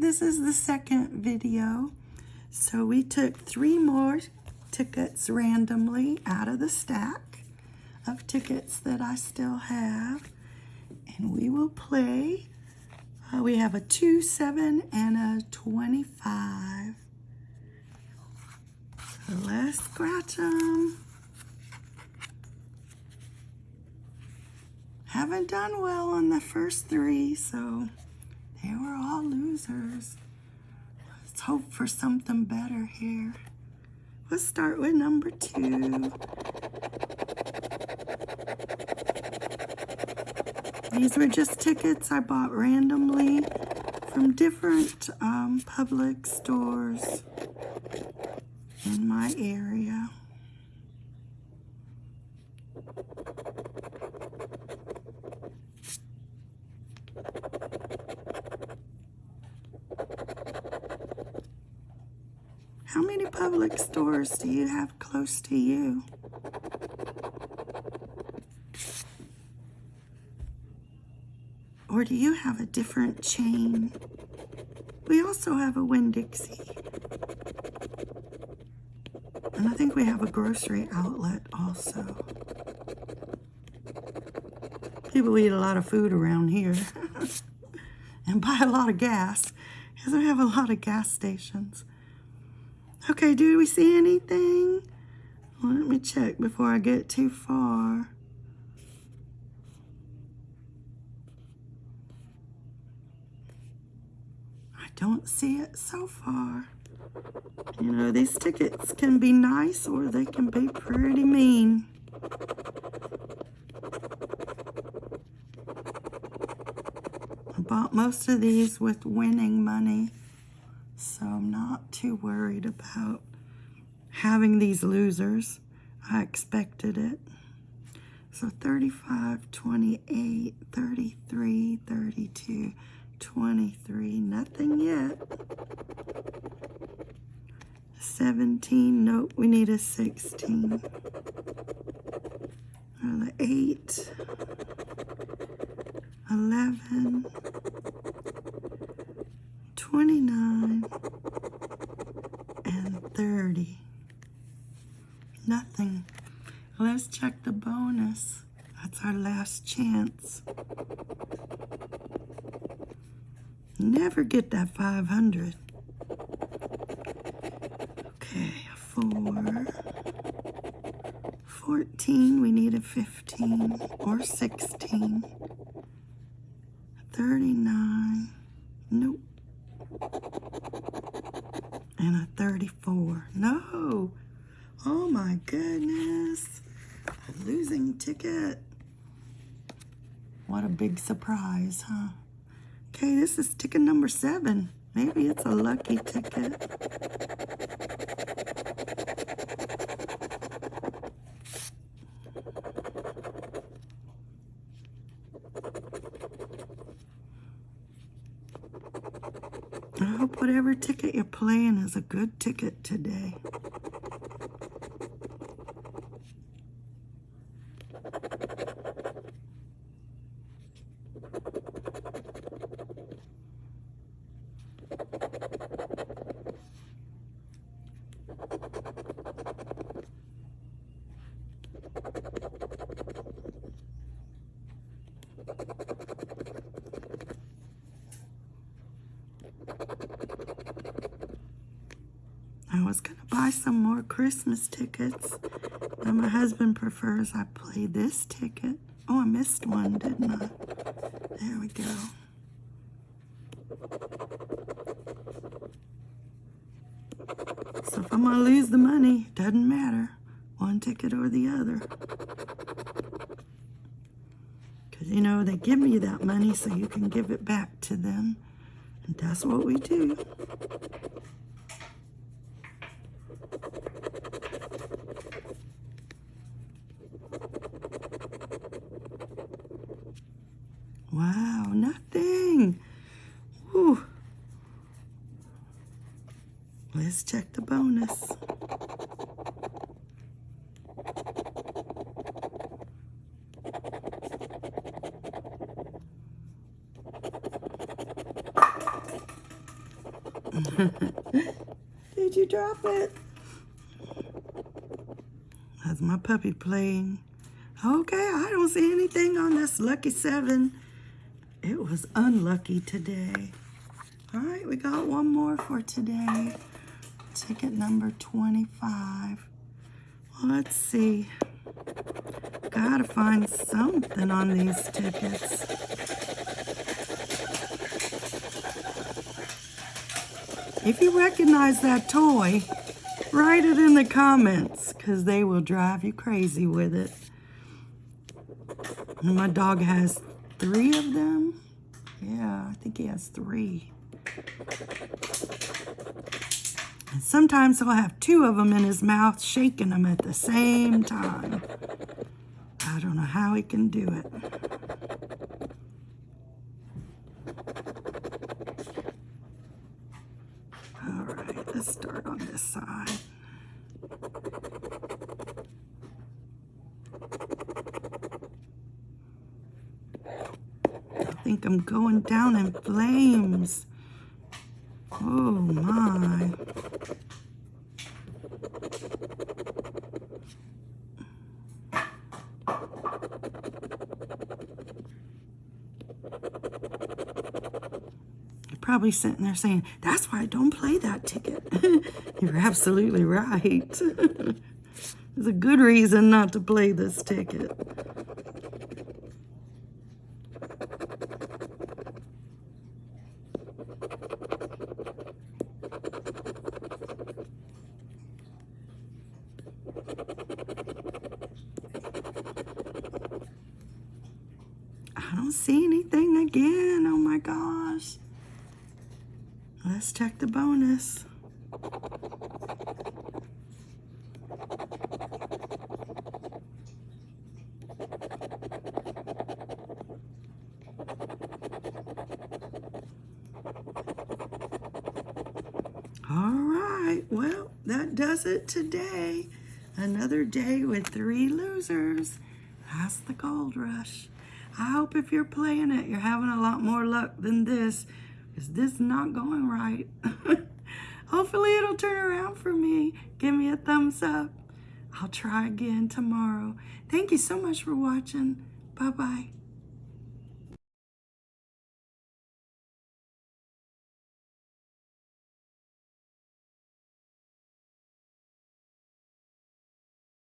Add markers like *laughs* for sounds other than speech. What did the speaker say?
this is the second video. So we took three more tickets randomly out of the stack of tickets that I still have. And we will play. Uh, we have a 2, 7, and a 25. So let's scratch them. Haven't done well on the first three, so Let's hope for something better here. Let's start with number two. These were just tickets I bought randomly from different um, Publix stores in my area. How many Publix stores do you have close to you? Or do you have a different chain? We also have a Winn-Dixie. And I think we have a grocery outlet also. People eat a lot of food around here *laughs* and buy a lot of gas because we have a lot of gas stations. Okay, do we see anything? Let me check before I get too far. I don't see it so far. You know, these tickets can be nice or they can be pretty mean. I bought most of these with winning money, so I'm not too worried about having these losers. I expected it. So 35, 28, 33, 32, 23, nothing yet. 17, nope, we need a 16. Another 8, 11, 29, and 30. Nothing. Let's check the bonus. That's our last chance. Never get that 500. Okay, a 4. 14, we need a 15 or 16. 39, nope. And a 34, no. Oh my goodness. A losing ticket. What a big surprise, huh? Okay, this is ticket number seven. Maybe it's a lucky ticket. I hope whatever ticket you're playing is a good ticket today. I was going to buy some more Christmas tickets, but my husband prefers I play this ticket. Oh, I missed one, didn't I? There we go. So if I'm going to lose the money, it doesn't matter. One ticket or the other. Because, you know, they give me that money so you can give it back to them. That's what we do. Wow, nothing. Whew. Let's check the bonus. *laughs* Did you drop it? That's my puppy playing. Okay, I don't see anything on this lucky seven. It was unlucky today. All right, we got one more for today. Ticket number 25. Well, let's see. Gotta find something on these tickets. If you recognize that toy, write it in the comments because they will drive you crazy with it. And my dog has three of them. Yeah, I think he has three. And sometimes he'll have two of them in his mouth, shaking them at the same time. I don't know how he can do it. All right, let's start on this side. I think I'm going down in flames. Oh my. Probably sitting there saying, that's why I don't play that ticket. *laughs* You're absolutely right. *laughs* There's a good reason not to play this ticket. I don't see anything again. Oh my gosh. Let's check the bonus. All right, well, that does it today. Another day with three losers. That's the gold rush. I hope if you're playing it, you're having a lot more luck than this, because this is not going right. *laughs* Hopefully it'll turn around for me. Give me a thumbs up. I'll try again tomorrow. Thank you so much for watching. Bye-bye.